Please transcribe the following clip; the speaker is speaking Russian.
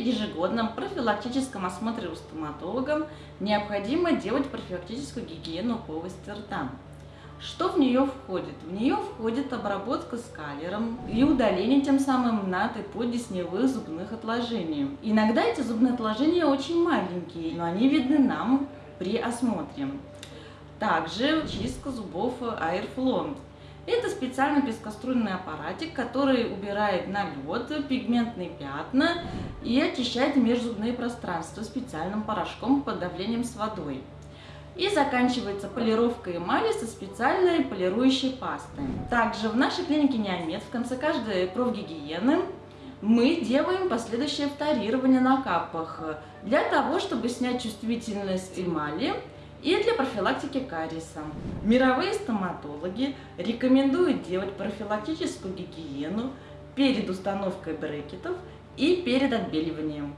При ежегодном профилактическом осмотре у стоматолога необходимо делать профилактическую гигиену полости рта. Что в нее входит? В нее входит обработка скалером и удаление тем самым над и поддесневых зубных отложений. Иногда эти зубные отложения очень маленькие, но они видны нам при осмотре. Также чистка зубов Airflow. Это специальный пескоструйный аппаратик, который убирает налет, пигментные пятна и очищает межзубные пространства специальным порошком под давлением с водой. И заканчивается полировка эмали со специальной полирующей пастой. Также в нашей клинике Неомед в конце каждой профгигиены мы делаем последующее вторирование на капах для того, чтобы снять чувствительность эмали и для профилактики кариеса. Мировые стоматологи рекомендуют делать профилактическую гигиену перед установкой брекетов и перед отбеливанием.